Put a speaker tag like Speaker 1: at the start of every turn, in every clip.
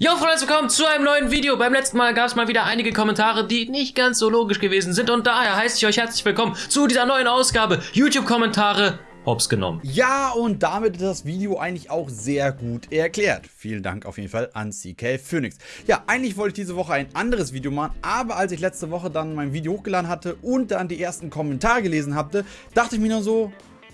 Speaker 1: Jo Freunde, willkommen zu einem neuen Video. Beim letzten Mal gab es mal wieder einige Kommentare, die nicht ganz so logisch gewesen sind und daher heiße ich euch herzlich willkommen zu dieser neuen Ausgabe YouTube-Kommentare hops genommen.
Speaker 2: Ja, und damit ist das Video eigentlich auch sehr gut erklärt. Vielen Dank auf jeden Fall an CK Phoenix. Ja, eigentlich wollte ich diese Woche ein anderes Video machen, aber als ich letzte Woche dann mein Video hochgeladen hatte und dann die ersten Kommentare gelesen hatte, dachte ich mir nur so,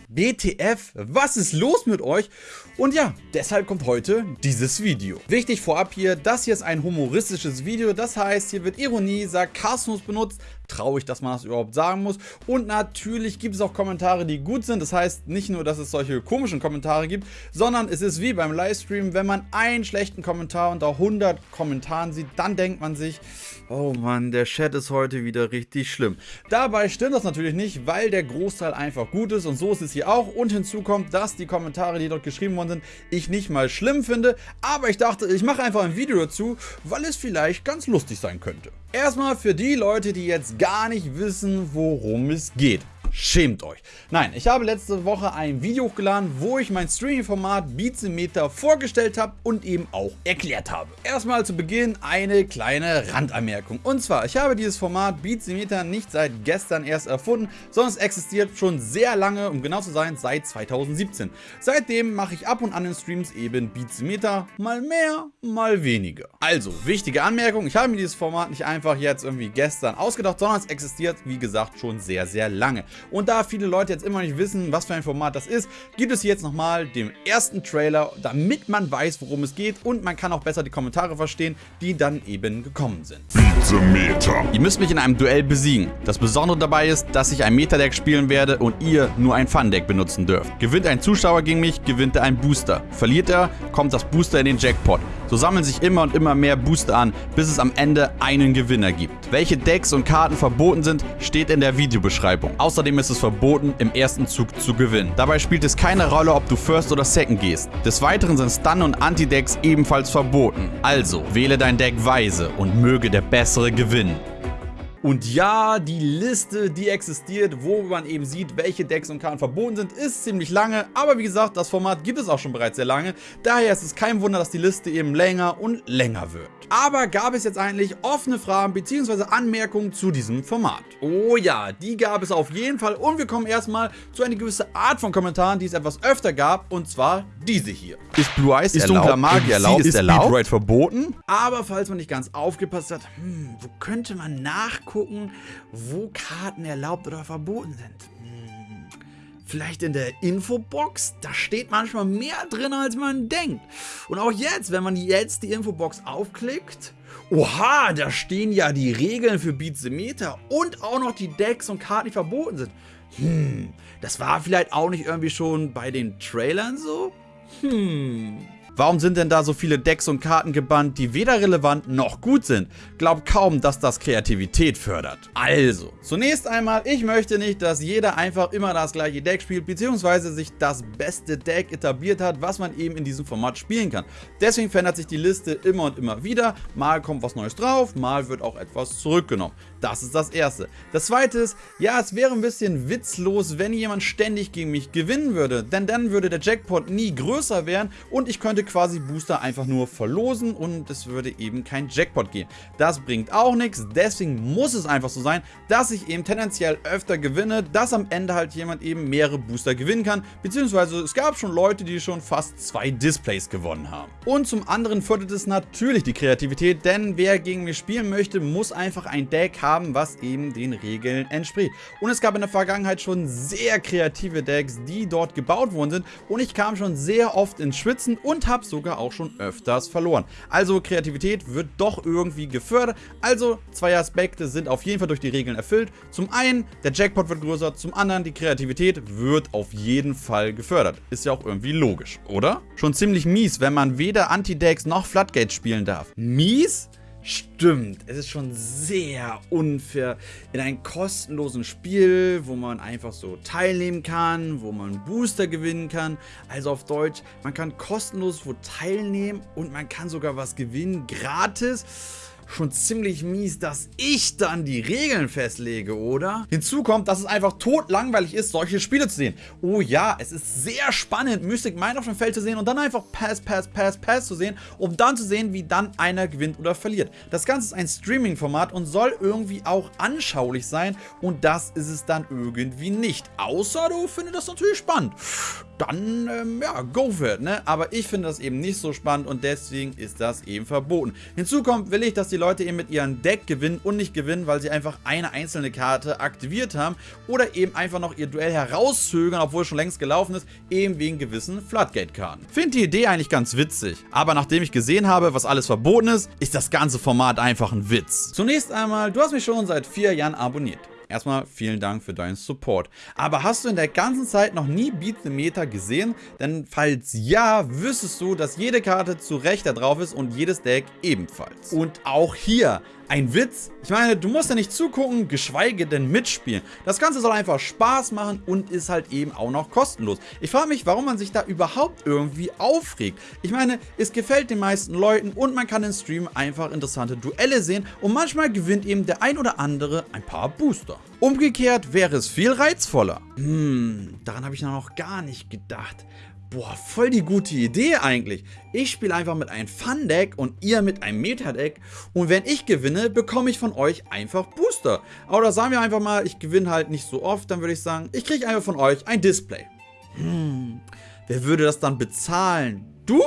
Speaker 2: BTF, was ist los mit euch? Und ja, deshalb kommt heute dieses Video. Wichtig vorab hier, das hier ist ein humoristisches Video, das heißt, hier wird Ironie, Sarkasmus benutzt, traurig, dass man das überhaupt sagen muss. Und natürlich gibt es auch Kommentare, die gut sind, das heißt nicht nur, dass es solche komischen Kommentare gibt, sondern es ist wie beim Livestream, wenn man einen schlechten Kommentar unter 100 Kommentaren sieht, dann denkt man sich, oh Mann, der Chat ist heute wieder richtig schlimm. Dabei stimmt das natürlich nicht, weil der Großteil einfach gut ist und so ist es hier auch. Und hinzu kommt, dass die Kommentare, die dort geschrieben geworden sind, ich nicht mal schlimm finde, aber ich dachte, ich mache einfach ein Video dazu, weil es vielleicht ganz lustig sein könnte. Erstmal für die Leute, die jetzt gar nicht wissen, worum es geht. Schämt euch. Nein, ich habe letzte Woche ein Video hochgeladen, wo ich mein Streaming-Format Beatsimeter vorgestellt habe und eben auch erklärt habe. Erstmal zu Beginn eine kleine Randanmerkung. Und zwar, ich habe dieses Format Beatsimeter nicht seit gestern erst erfunden, sondern es existiert schon sehr lange, um genau zu sein, seit 2017. Seitdem mache ich ab und an in Streams eben Beatsimeter, mal mehr, mal weniger. Also, wichtige Anmerkung, ich habe mir dieses Format nicht einfach jetzt irgendwie gestern ausgedacht, sondern es existiert, wie gesagt, schon sehr, sehr lange. Und da viele Leute jetzt immer nicht wissen, was für ein Format das ist, gibt es jetzt nochmal den ersten Trailer, damit man weiß, worum es geht und man kann auch besser die Kommentare verstehen, die dann eben gekommen sind. Meta. Ihr müsst mich in einem Duell besiegen. Das Besondere dabei ist, dass ich ein Meta-Deck spielen werde und ihr nur ein Fun-Deck benutzen dürft. Gewinnt ein Zuschauer gegen mich, gewinnt er einen Booster. Verliert er, kommt das Booster in den Jackpot. So sammeln sich immer und immer mehr Booster an, bis es am Ende einen Gewinner gibt. Welche Decks und Karten verboten sind, steht in der Videobeschreibung. Außerdem ist es verboten, im ersten Zug zu gewinnen. Dabei spielt es keine Rolle, ob du First oder Second gehst. Des Weiteren sind Stun- und Anti-Decks ebenfalls verboten. Also, wähle dein Deck weise und möge der Bessere gewinnen. Und ja, die Liste, die existiert, wo man eben sieht, welche Decks und Karten verboten sind, ist ziemlich lange. Aber wie gesagt, das Format gibt es auch schon bereits sehr lange. Daher ist es kein Wunder, dass die Liste eben länger und länger wird. Aber gab es jetzt eigentlich offene Fragen bzw. Anmerkungen zu diesem Format? Oh ja, die gab es auf jeden Fall. Und wir kommen erstmal zu einer gewissen Art von Kommentaren, die es etwas öfter gab. Und zwar diese hier. Ist Blue Eyes ist erlaubt? dunkler Magie erlaubt? Ist, ist erlaubt? verboten? Aber falls man nicht ganz aufgepasst hat, hm, wo könnte man nachgucken? Gucken, wo Karten erlaubt oder verboten sind. Hm, vielleicht in der Infobox? Da steht manchmal mehr drin, als man denkt. Und auch jetzt, wenn man jetzt die Infobox aufklickt, oha, da stehen ja die Regeln für Beat the Meter und auch noch die Decks und Karten, die verboten sind. Hm, das war vielleicht auch nicht irgendwie schon bei den Trailern so? Hm, Warum sind denn da so viele Decks und Karten gebannt, die weder relevant noch gut sind? Glaub kaum, dass das Kreativität fördert. Also, zunächst einmal, ich möchte nicht, dass jeder einfach immer das gleiche Deck spielt, beziehungsweise sich das beste Deck etabliert hat, was man eben in diesem Format spielen kann. Deswegen verändert sich die Liste immer und immer wieder. Mal kommt was Neues drauf, mal wird auch etwas zurückgenommen. Das ist das Erste. Das Zweite ist, ja, es wäre ein bisschen witzlos, wenn jemand ständig gegen mich gewinnen würde, denn dann würde der Jackpot nie größer werden und ich könnte quasi Booster einfach nur verlosen und es würde eben kein Jackpot gehen. Das bringt auch nichts, deswegen muss es einfach so sein, dass ich eben tendenziell öfter gewinne, dass am Ende halt jemand eben mehrere Booster gewinnen kann, beziehungsweise es gab schon Leute, die schon fast zwei Displays gewonnen haben. Und zum anderen fördert es natürlich die Kreativität, denn wer gegen mich spielen möchte, muss einfach ein Deck haben, was eben den Regeln entspricht. Und es gab in der Vergangenheit schon sehr kreative Decks, die dort gebaut worden sind und ich kam schon sehr oft ins Schwitzen und habe habe sogar auch schon öfters verloren. Also Kreativität wird doch irgendwie gefördert. Also zwei Aspekte sind auf jeden Fall durch die Regeln erfüllt. Zum einen, der Jackpot wird größer, zum anderen, die Kreativität wird auf jeden Fall gefördert. Ist ja auch irgendwie logisch, oder? Schon ziemlich mies, wenn man weder Anti-Decks noch Floodgates spielen darf. Mies? Stimmt, es ist schon sehr unfair in einem kostenlosen Spiel, wo man einfach so teilnehmen kann, wo man Booster gewinnen kann. Also auf Deutsch, man kann kostenlos wo teilnehmen und man kann sogar was gewinnen, gratis. Schon ziemlich mies, dass ich dann die Regeln festlege, oder? Hinzu kommt, dass es einfach totlangweilig ist, solche Spiele zu sehen. Oh ja, es ist sehr spannend, Mystic Mine auf dem Feld zu sehen und dann einfach Pass, Pass, Pass, Pass zu sehen, um dann zu sehen, wie dann einer gewinnt oder verliert. Das Ganze ist ein Streaming-Format und soll irgendwie auch anschaulich sein und das ist es dann irgendwie nicht. Außer du findest das natürlich spannend. Dann, ähm, ja, go for it, ne? Aber ich finde das eben nicht so spannend und deswegen ist das eben verboten. Hinzu kommt, will ich, dass die Leute eben mit ihrem Deck gewinnen und nicht gewinnen, weil sie einfach eine einzelne Karte aktiviert haben oder eben einfach noch ihr Duell herauszögern, obwohl es schon längst gelaufen ist, eben wegen gewissen Floodgate-Karten. Finde die Idee eigentlich ganz witzig, aber nachdem ich gesehen habe, was alles verboten ist, ist das ganze Format einfach ein Witz. Zunächst einmal, du hast mich schon seit vier Jahren abonniert. Erstmal vielen Dank für deinen Support. Aber hast du in der ganzen Zeit noch nie Beat the Meta gesehen? Denn falls ja, wüsstest du, dass jede Karte zu Recht da drauf ist und jedes Deck ebenfalls. Und auch hier ein Witz? Ich meine, du musst ja nicht zugucken, geschweige denn mitspielen. Das Ganze soll einfach Spaß machen und ist halt eben auch noch kostenlos. Ich frage mich, warum man sich da überhaupt irgendwie aufregt. Ich meine, es gefällt den meisten Leuten und man kann im Stream einfach interessante Duelle sehen und manchmal gewinnt eben der ein oder andere ein paar Booster. Umgekehrt wäre es viel reizvoller. Hm, daran habe ich noch gar nicht gedacht. Boah, voll die gute Idee eigentlich. Ich spiele einfach mit einem Fun-Deck und ihr mit einem Meta-Deck. Und wenn ich gewinne, bekomme ich von euch einfach Booster. Oder sagen wir einfach mal, ich gewinne halt nicht so oft, dann würde ich sagen, ich kriege einfach von euch ein Display. Hm, wer würde das dann bezahlen? Du?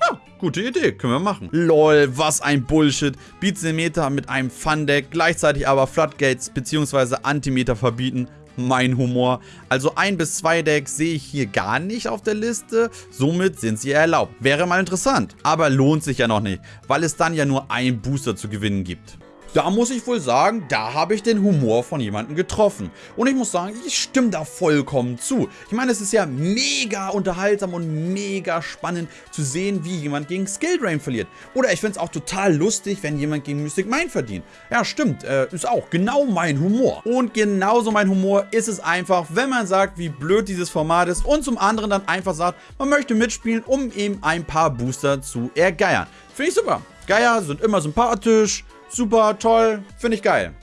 Speaker 2: Ja, gute Idee, können wir machen. Lol, was ein Bullshit. Beats den Meta mit einem Fun-Deck, gleichzeitig aber Floodgates bzw. Antimeter verbieten mein Humor. Also ein bis zwei Decks sehe ich hier gar nicht auf der Liste, somit sind sie erlaubt. Wäre mal interessant, aber lohnt sich ja noch nicht, weil es dann ja nur ein Booster zu gewinnen gibt. Da muss ich wohl sagen, da habe ich den Humor von jemandem getroffen. Und ich muss sagen, ich stimme da vollkommen zu. Ich meine, es ist ja mega unterhaltsam und mega spannend zu sehen, wie jemand gegen Skill Drain verliert. Oder ich finde es auch total lustig, wenn jemand gegen Mystic Mind verdient. Ja, stimmt, äh, ist auch genau mein Humor. Und genauso mein Humor ist es einfach, wenn man sagt, wie blöd dieses Format ist und zum anderen dann einfach sagt, man möchte mitspielen, um eben ein paar Booster zu ergeiern. Finde ich super. Geier sind immer sympathisch, Super, toll, finde ich geil.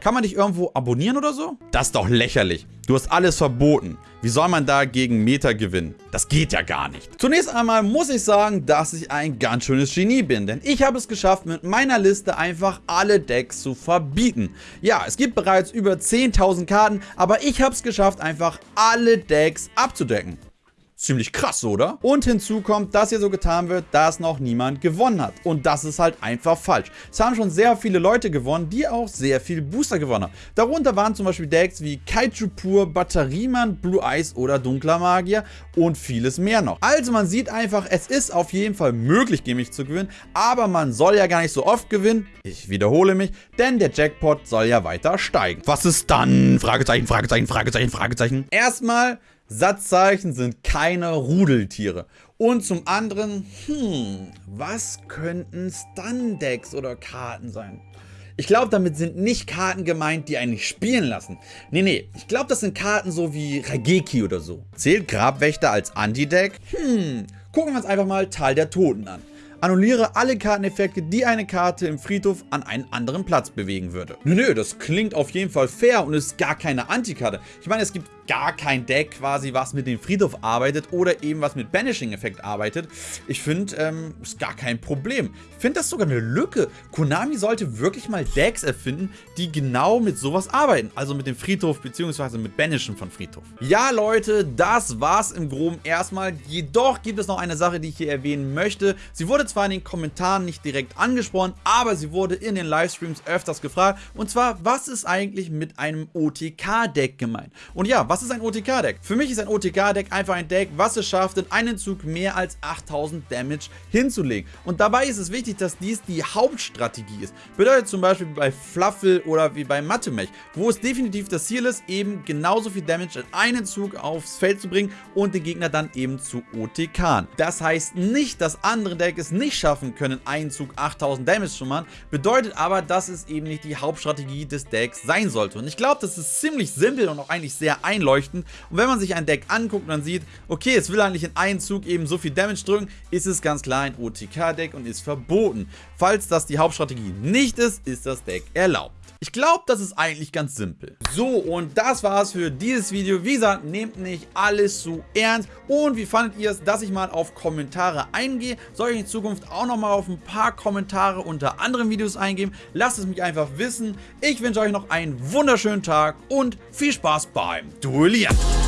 Speaker 2: Kann man dich irgendwo abonnieren oder so? Das ist doch lächerlich. Du hast alles verboten. Wie soll man da gegen Meta gewinnen? Das geht ja gar nicht. Zunächst einmal muss ich sagen, dass ich ein ganz schönes Genie bin, denn ich habe es geschafft, mit meiner Liste einfach alle Decks zu verbieten. Ja, es gibt bereits über 10.000 Karten, aber ich habe es geschafft, einfach alle Decks abzudecken. Ziemlich krass, oder? Und hinzu kommt, dass hier so getan wird, dass noch niemand gewonnen hat. Und das ist halt einfach falsch. Es haben schon sehr viele Leute gewonnen, die auch sehr viel Booster gewonnen haben. Darunter waren zum Beispiel Decks wie Kaiju Pur, Batteriemann, Blue Eyes oder Dunkler Magier und vieles mehr noch. Also man sieht einfach, es ist auf jeden Fall möglich, mich zu gewinnen, aber man soll ja gar nicht so oft gewinnen. Ich wiederhole mich, denn der Jackpot soll ja weiter steigen. Was ist dann? Fragezeichen, Fragezeichen, Fragezeichen, Fragezeichen. Erstmal Satzzeichen sind keine Rudeltiere. Und zum anderen, hm, was könnten Stun-Decks oder Karten sein? Ich glaube, damit sind nicht Karten gemeint, die einen nicht spielen lassen. Nee, nee, ich glaube, das sind Karten so wie Rageki oder so. Zählt Grabwächter als Anti-Deck? Hm, gucken wir uns einfach mal Tal der Toten an. Annulliere alle Karteneffekte, die eine Karte im Friedhof an einen anderen Platz bewegen würde. Nö, nö, das klingt auf jeden Fall fair und ist gar keine Antikarte. Ich meine, es gibt gar kein Deck quasi, was mit dem Friedhof arbeitet oder eben was mit Banishing-Effekt arbeitet. Ich finde, ähm, ist gar kein Problem. Ich finde das sogar eine Lücke. Konami sollte wirklich mal Decks erfinden, die genau mit sowas arbeiten. Also mit dem Friedhof bzw. mit Banishen von Friedhof. Ja, Leute, das war's im Groben erstmal. Jedoch gibt es noch eine Sache, die ich hier erwähnen möchte. Sie wurde zwar in den Kommentaren nicht direkt angesprochen, aber sie wurde in den Livestreams öfters gefragt. Und zwar, was ist eigentlich mit einem OTK-Deck gemeint? Und ja, was ist ein OTK-Deck? Für mich ist ein OTK-Deck einfach ein Deck, was es schafft, in einem Zug mehr als 8000 Damage hinzulegen. Und dabei ist es wichtig, dass dies die Hauptstrategie ist. Bedeutet zum Beispiel bei Fluffle oder wie bei Mathemech, wo es definitiv das Ziel ist, eben genauso viel Damage in einen Zug aufs Feld zu bringen und den Gegner dann eben zu OTK. Das heißt nicht, dass andere Decks es nicht schaffen können, einen Zug 8000 Damage zu machen, bedeutet aber, dass es eben nicht die Hauptstrategie des Decks sein sollte. Und ich glaube, das ist ziemlich simpel und auch eigentlich sehr einfach einleuchtend. Und wenn man sich ein Deck anguckt und dann sieht, okay, es will eigentlich in einen Zug eben so viel Damage drücken, ist es ganz klar ein OTK-Deck und ist verboten. Falls das die Hauptstrategie nicht ist, ist das Deck erlaubt. Ich glaube, das ist eigentlich ganz simpel. So, und das war's für dieses Video. Wie gesagt, nehmt nicht alles zu ernst. Und wie fandet ihr es, dass ich mal auf Kommentare eingehe? Soll ich in Zukunft auch nochmal auf ein paar Kommentare unter anderen Videos eingehen? Lasst es mich einfach wissen. Ich wünsche euch noch einen wunderschönen Tag und viel Spaß beim William.